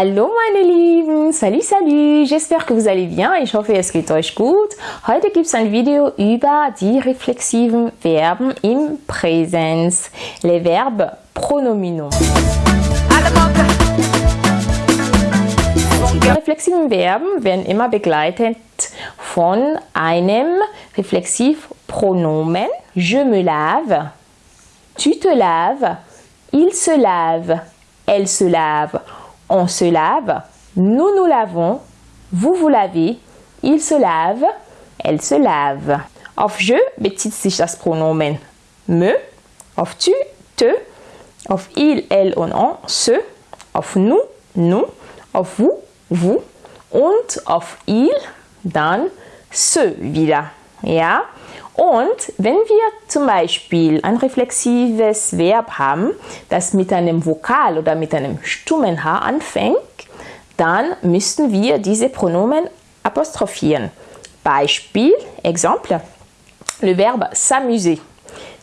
Hallo meine Lieben, salut salut, j'espère que vous allez bien, ich hoffe es geht euch gut. Heute gibt es ein Video über die reflexiven Verben im Präsens, les verbes pronominaux. Die reflexiven Verben werden immer begleitet von einem Reflexivpronomen. Je me lave, tu te laves, il se lave, elle se lave, on se lave, nous nous lavons, vous vous lavez, il se lave, elle se lave. Auf je bezieht sich das Pronomen me, auf tu, te, auf il, elle und on, se, auf nous, nous, auf vous, vous und auf il, dann se wieder. Ja? Und wenn wir zum Beispiel ein reflexives Verb haben, das mit einem Vokal oder mit einem stummen H anfängt, dann müssten wir diese Pronomen apostrophieren. Beispiel, Exemple, le Verbe s'amuser.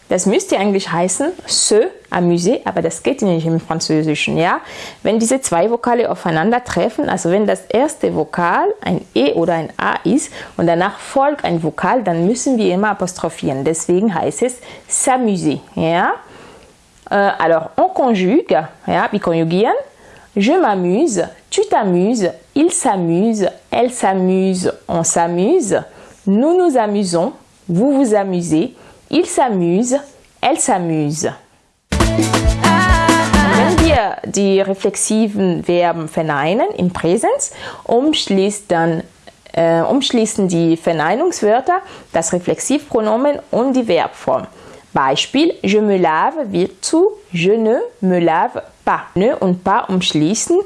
Das müsste eigentlich heißen se amuser, aber das geht nicht im Französischen. Ja? Wenn diese zwei Vokale aufeinandertreffen, also wenn das erste Vokal ein E oder ein A ist und danach folgt ein Vokal, dann müssen wir immer apostrophieren. Deswegen heißt es s'amuser. Ja? Euh, alors, on conjugue, ja, wir konjugieren. Je m'amuse, tu t'amuses, il s'amuse, elle s'amuse, on s'amuse, nous nous amusons, vous vous amusez, il s'amuse, elle s'amuse. Wenn wir die reflexiven Verben verneinen im Präsens, umschließt dann, äh, umschließen die Verneinungswörter das Reflexivpronomen und die Verbform. Beispiel, je me lave wird zu je ne me lave pas. Ne und pas umschließen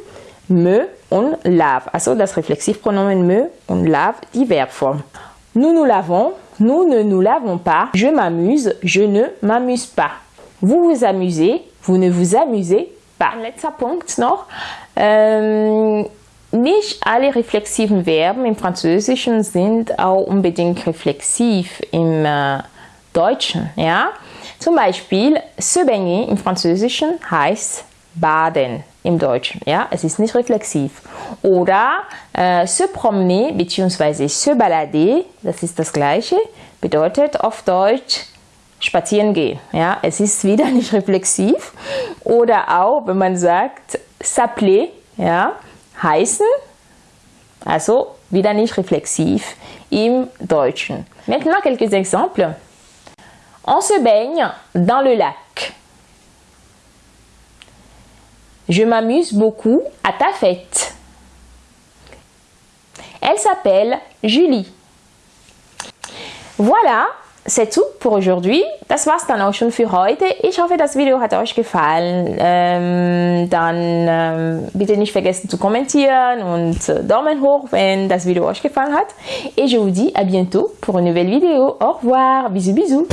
me und lave. Also das Reflexivpronomen me und lave die Verbform. Nous nous lavons, nous ne nous lavons pas. Je m'amuse, je ne m'amuse pas. Vous vous amusez, vous ne vous amusez pas. Letzter Punkt noch. Ähm, nicht alle reflexiven Verben im Französischen sind auch unbedingt reflexiv im äh, Deutschen. Ja? Zum Beispiel, se baigner im Französischen heißt baden im Deutschen. Ja? Es ist nicht reflexiv. Oder äh, se promener bzw. se balader, das ist das gleiche, bedeutet auf Deutsch spazieren gehen. Ja? Es ist wieder nicht reflexiv. Oder auch, wenn man sagt s'appeler, ja, heißen, also wieder nicht reflexiv im Deutschen. Maintenant quelques exemples. On se baigne dans le lac. Je m'amuse beaucoup à ta fête. Elle s'appelle Julie. Voilà, c'est tout pour aujourd'hui. Das war's dann auch schon für heute. Ich hoffe, das Video hat euch gefallen. Ähm, dann ähm, bitte nicht vergessen zu kommentieren und äh, Daumen hoch, wenn das Video euch gefallen hat. Et je vous dis à bientôt pour une nouvelle vidéo. Au revoir. Bisous, bisous.